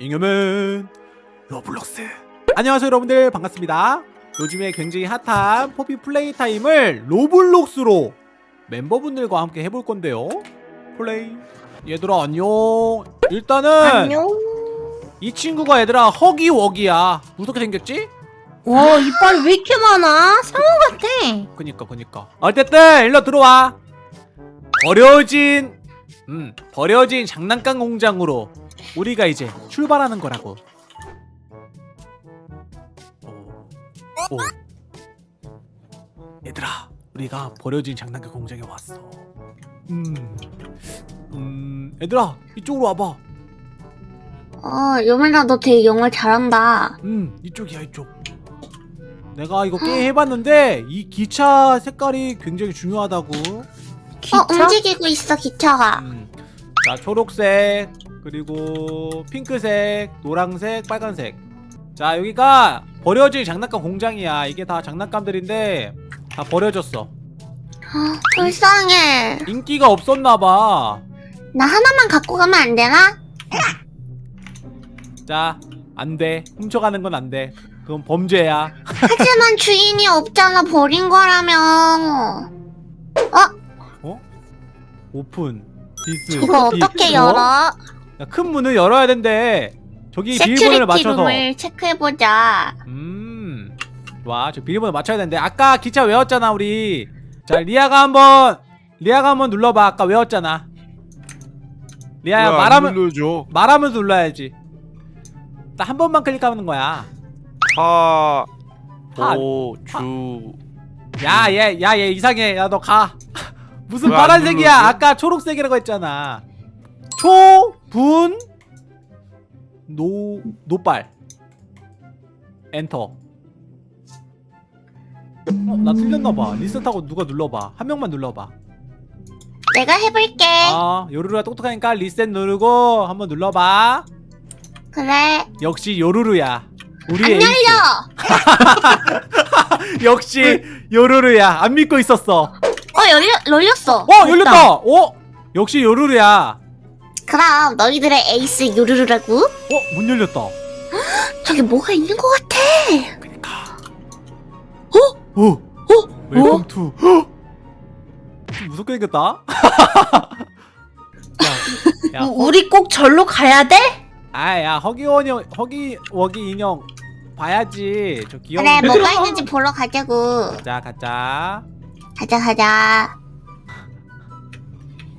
잉여맨 로블록스. 안녕하세요 여러분들. 반갑습니다. 요즘에 굉장히 핫한 포피 플레이 타임을 로블록스로 멤버분들과 함께 해볼 건데요. 플레이. 얘들아 안녕. 일단은 안녕. 이 친구가 얘들아 허기워기야. 무섭게 생겼지? 와 이빨이 왜 이렇게 많아? 상어 같아. 그니까 그니까. 어쨌든 일로 들어와. 버려진 음 버려진 장난감 공장으로 우리가 이제 출발하는 거라고 오. 오. 얘들아 우리가 버려진 장난감 공장에 왔어 음, 음 얘들아 이쪽으로 와봐 어 요멜아 너 되게 영어 잘한다. 음 이쪽이야 이쪽 내가 이거 게임 해봤는데 이 기차 색깔이 굉장히 중요하다고 어 움직이고 있어 기차가. 음. 자 초록색 그리고 핑크색 노랑색 빨간색 자 여기가 버려진 장난감 공장이야 이게 다 장난감들인데 다 버려졌어 아, 불쌍해. 인기가 없었나봐 나 하나만 갖고 가면 안 되나? 자 안돼 훔쳐가는 건 안돼 그건 범죄야 하지만 주인이 없잖아 버린 거라며. Open this 이거 this. 어떻게 어? 열어? 야, 큰 문을 열어야 된대. 저기 비밀번호를 맞춰서. 룸을 체크해보자. 음. 좋아 저 비밀번호 맞춰야 되는데. 아까 기차 외웠잖아 우리. 자 리아가 한번 리아가 한번 눌러봐. 아까 외웠잖아. 리아야 말하면 눌러줘. 말하면서 눌러야지. 딱한 번만 클릭하는 거야. 하, 하. 보, 주. 야 얘 야 얘 이상해. 야 너 가. 무슨 파란색이야? 아까 초록색이라고 했잖아. 초 분 노 노빨. 엔터. 어, 나 틀렸나봐. 리셋하고 누가 눌러봐. 한 명만 눌러봐. 내가 해볼게. 아 요루루가 똑똑하니까 리셋 누르고 한번 눌러봐. 그래. 역시 요루루야. 우리 안 열려. 역시 요루루야. 안 믿고 있었어. 어 열려 열렸어. 어 열렸다. 어 역시 요루루야 그럼 너희들의 에이스 요루루라고? 어 문 열렸다 저기 뭐가 있는 것 같아. 그니까 어? 어? 어? Welcome to 좀 무섭게 생겼다 야, 야, 우- 우리 꼭 절로 가야 돼? 아야 허기워기 허기워기 인형 봐야지 저 귀여운 그래 데 뭐가 있는지 보러 가자고. 자 가자 가자 가자.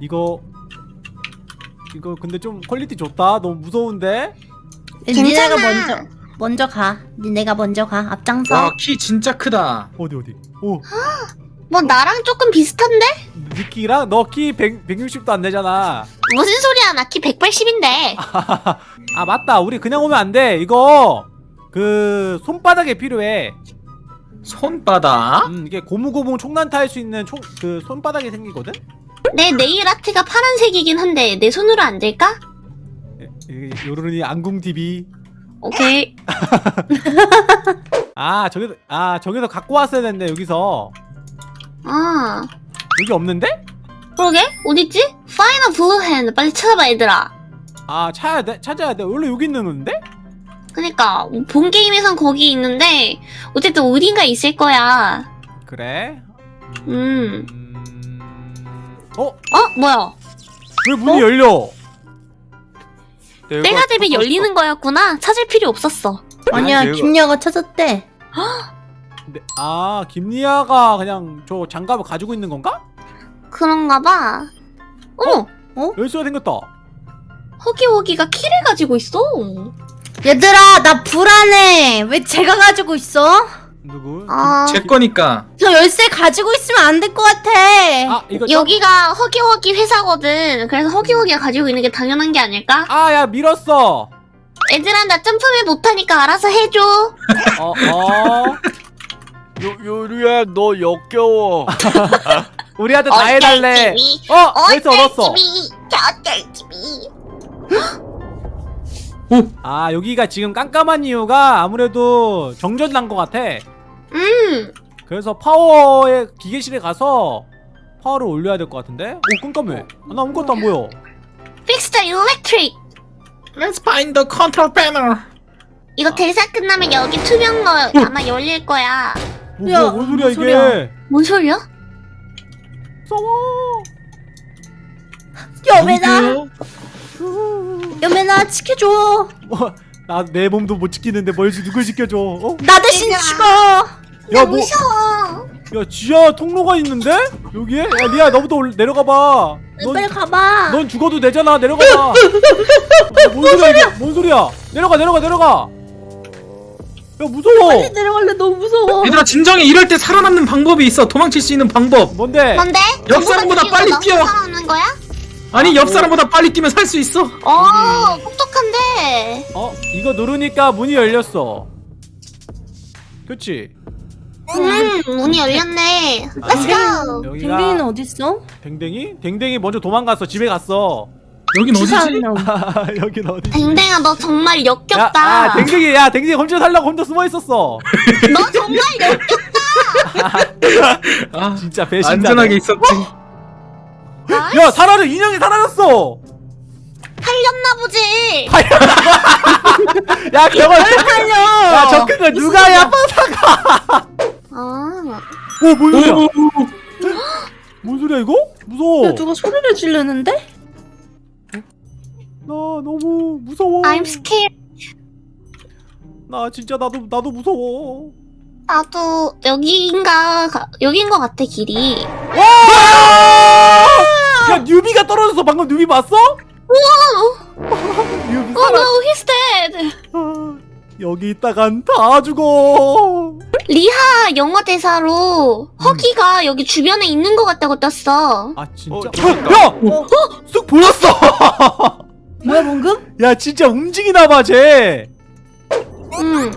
이거 이거 근데 좀 quality 좋다. 너무 무서운데? 괜찮아. 니네가 먼저 먼저 가. 니네가 먼저 가. 앞장서. 와 키 진짜 크다. 어디 어디? 오. 뭐 나랑 조금 비슷한데? 니키랑? 너 키 160도 안 되잖아. 무슨 소리야? 나 키 180인데. 아 맞다. 우리 그냥 오면 안 돼. 이거 그 손바닥에 필요해. 손바닥? 음 이게 고무고무 총난타 할수 있는 총 그 손바닥이 생기거든 내 네일 아트가 파란색이긴 한데 내 손으로 안 될까? 요르르니 안궁 TV 오케이. 아 저기서 아 저기서 갖고 왔어야 됐네 여기서 아 여기 없는데 그러게 어딨지? final blue hand 빨리 찾아봐 얘들아. 아 찾아야 돼 찾아야 돼 원래 여기 있는 건데 그니까 본 게임에선 거기 있는데 어쨌든 어딘가 있을 거야. 그래 음. 음... 어? 어 뭐야? 왜 문이 열려 때가 되면 열리는 거였구나. 찾을 필요 없었어. 아니야 내가- 김야가 찾았대. 네, 아 김리아가 그냥 저 장갑을 가지고 있는 건가? 그런가 봐. 어머 열쇠가 생겼다 허기허기가 키를 가지고 있어. 얘들아 나 불안해. 왜 제가 가지고 있어? 누구? 아 제 거니까 저 열쇠 가지고 있으면 안 될 것 같아. 아 이거 여기가 허기허기 회사거든. 그래서 허기허기가 가지고 있는 게 당연한 게 아닐까? 아 야 밀었어 얘들아 나 점프를 못하니까 알아서 해줘. 어 어. 요, 요루야, 너 역겨워. 우리한테 다 해달래 집이, 어 열쇠 얻었어 어쩔 집이, 어쩔 집이. 아 여기가 지금 깜깜한 이유가 아무래도 정전 난 것 같아 음 그래서 파워의 기계실에 가서 파워를 올려야 될 것 같은데? 오 깜깜해 아, 나 아무것도 안 보여 Fix the electric. Let's find the control panel. 이거 대사 끝나면 여기 투명 거 아마 열릴 거야. 뭐, 야, 뭐, 뭔 소리야 뭔 이게 소리야? 뭔 소리야? 무서워 여매나 여매나 지켜줘 나내 몸도 못 지키는데 뭘 지- 누굴 지켜줘 어? 나 대신 죽어 야 뭐, 무서워. 야 지하 통로가 있는데? 여기에? 야 리아 너부터 올, 내려가봐 넌, 빨리 가봐 넌 죽어도 되잖아 내려가봐 어, 뭔 소리야 이게 뭔 소리야 내려가 내려가 내려가 야 무서워 빨리 내려갈래 너무 무서워 얘들아 진정해. 이럴 때 살아남는 방법이 있어. 도망칠 수 있는 방법. 뭔데? 뭔데? 저보다 빨리 뛰어. 너 살아남는 거야? 아니 옆 사람보다 빨리 뛰면 살 수 있어. 어, 똑똑한데. 어? 이거 누르니까 문이 열렸어 그치? 음, 문이 열렸네. Let's go. 여기가 댕댕이는 어딨어? 댕댕이? 댕댕이 먼저 도망갔어 집에 갔어 여긴 어디지? 여긴 어디? 댕댕아, 너 정말 야, 역겹다. 아, 댕댕이, 야, 댕댕이 혼자 살려고 혼자 숨어 있었어. 너 정말 역겹다. 아, 진짜 배신자. 안전하게 있었지. 야, 사라져, 인형이 사라졌어. 살렸나 보지. 야, 저거, 살려 야, 저큰 거 누가 야, 아, 오, 뭔 소리야? 뭔 소리야 이거? 무서워. 야 누가 소리를 지르는데? 나 너무 무서워. I'm scared. 나 진짜 나도 나도 무서워. 나도 여기인가 가- 여긴 것 같아 길이. 야, 뉴비가 떨어졌어. 방금 뉴비 봤어? 우와. 뉴비 Oh 살아. no, he's dead. 아, 여기 있다간 다 죽어. 리하 영어 대사로 허기가 여기 주변에 있는 것 같다고 떴어. 아, 진짜? 어, 어, 있다. 야, 쑥 보였어. 뭐야 방금? 야, 진짜 움직이나 봐, 쟤. 응.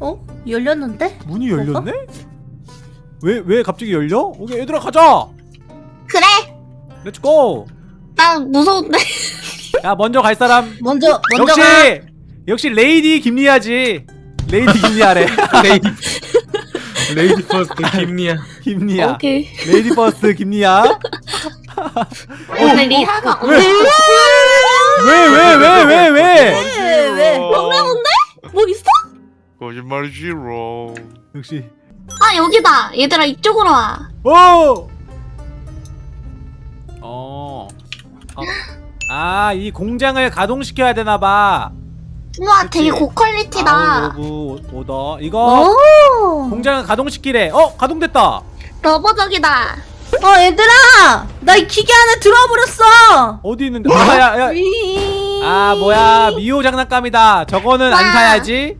어? 열렸는데? 문이 열렸네? 왜, 왜 갑자기 열려? 오케이, 얘들아, 가자! 그래. Let's go! 나 무서운데. 야, 먼저 갈 사람. 먼저 먼저 역시! 가 역시 lady 김리아지. lady 김리아래. lady lady first 김리아. 김리아. 오케이. lady first 김리아. 오늘 리아가 왜? 오늘 왜, 왜, 왜, 왜, 왜? 왜, 왜? 뭔데 뭔데? 뭐 있어? 거짓말 싫어. 역시. 아 여기다. 얘들아 이쪽으로 와. 오! 어. 아, 이 공장을 가동시켜야 되나봐. 우와 되게 고퀄리티다. 아우, 오더. 이거 오 공장을 가동시키래. 어, 가동됐다. 러버덕이다. 어 얘들아 나 이 기계 안에 들어와 버렸어 어디 있는데? 아, 야, 야. 위- 아, 뭐야. 미호 장난감이다. 저거는 안 와. 사야지.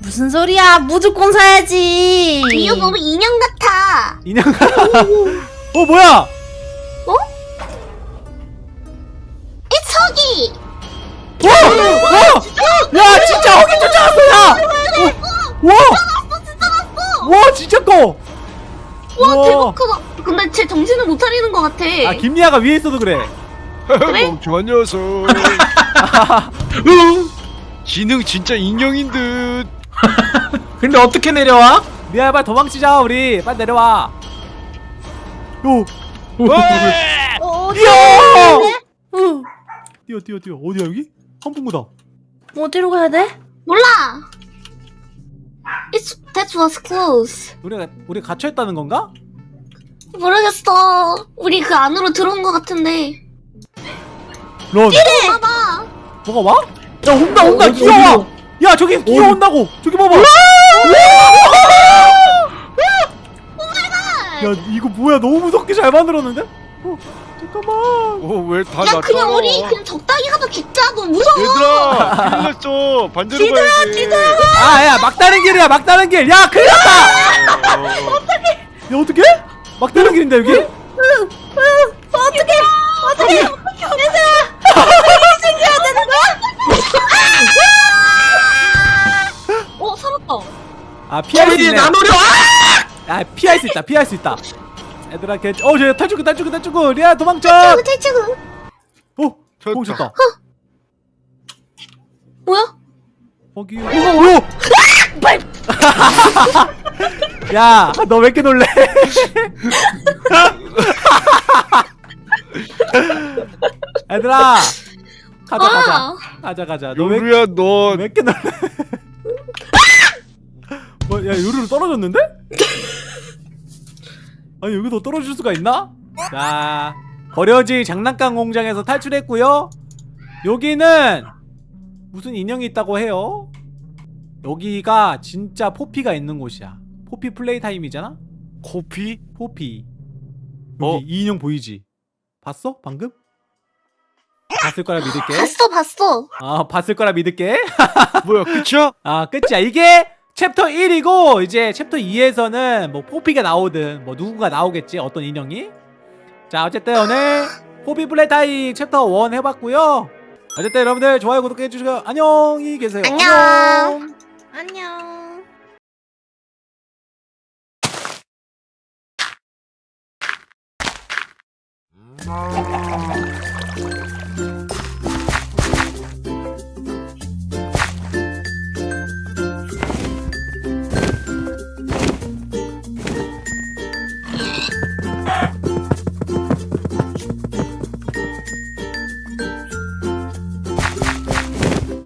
무슨 소리야 무조건 사야지 이거 너무 인형 같아. 인형. 어, 뭐야? 어, 와! 와, 진짜 커! 와 우와. 대박 크다. 근데 쟤 정신을 못 차리는 것 같아. 아, 김리아가 위에 있어도 그래. 멍청한 녀석. 지능 진짜 인형인 듯. 근데 어떻게 내려와? 리아야, 빨리 도망치자, 우리. 빨리 내려와. 요! 어, 어디 뛰어! 어, 뛰어, 뛰어, 뛰어. 어디야, 여기? 한풍구다. 어디로 가야 돼? 몰라. That was close. 우리가, 우리 갇혀 있다는 건가? 모르겠어. 우리 그 안으로 들어온 것 같은데. 런. 봐봐. 뭐가 와? 야, 온다, 온다, 어디, 기어와! 어디로? 야, 저기 기어온다고! 저기 봐봐! 야, 이거 뭐야? 너무 무섭게 잘 만들었는데? 어, 잠깐만. 어 왜다 야 나 그냥 따라와? 우리 그냥 적당히 하다 죽자. 너 무서워. 얘들아 큰일 났어. 반대로 가야지. 아, 야, 막다른 길이야, 막다른 길! 야, 큰일 났다! 어, 야, 어떡해? 막다른 길인데, 여기? 어떻게 어떻게 얘들아 생겨야 되는 거야? 어 살았다. 아, 피할 수 있네. 나노려. 아, 피할 수 있다, 피할 수 있다. 얘들아, 걔, 어, 쟤 탈출구, 탈출구, 탈출구! 리아, 도망쳐! 탈출구 탈출구. 어, 쳤다. 멈췄다. 뭐야? 거기. 오! 야, 너 왜 이렇게 놀래? 얘들아, 가자 가자 아, 가자 가자 너왜 요루야 너 왜 이렇게 놀래 뭐 야 요루루 떨어졌는데? 아니 여기도 떨어질 수가 있나? 자 버려진 장난감 공장에서 탈출했고요 여기는 무슨 인형이 있다고 해요 여기가 진짜 포피가 있는 곳이야 포피 플레이 타임이잖아? 코피? 포피 여기 어? 이 인형 보이지? 봤어? 방금? 봤을 거라 믿을게 봤어 봤어. 아 봤을 거라 믿을게 뭐야 끝이야? 아 끝이야 이게 챕터 1이고 이제 챕터 2에서는 뭐 포피가 나오든 뭐 누군가 나오겠지 어떤 인형이? 자 어쨌든 오늘 Poppy Playtime chapter 1 해봤고요. 어쨌든 여러분들 좋아요 구독해주시고 안녕히 계세요. 안녕. 안녕.